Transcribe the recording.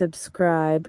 Subscribe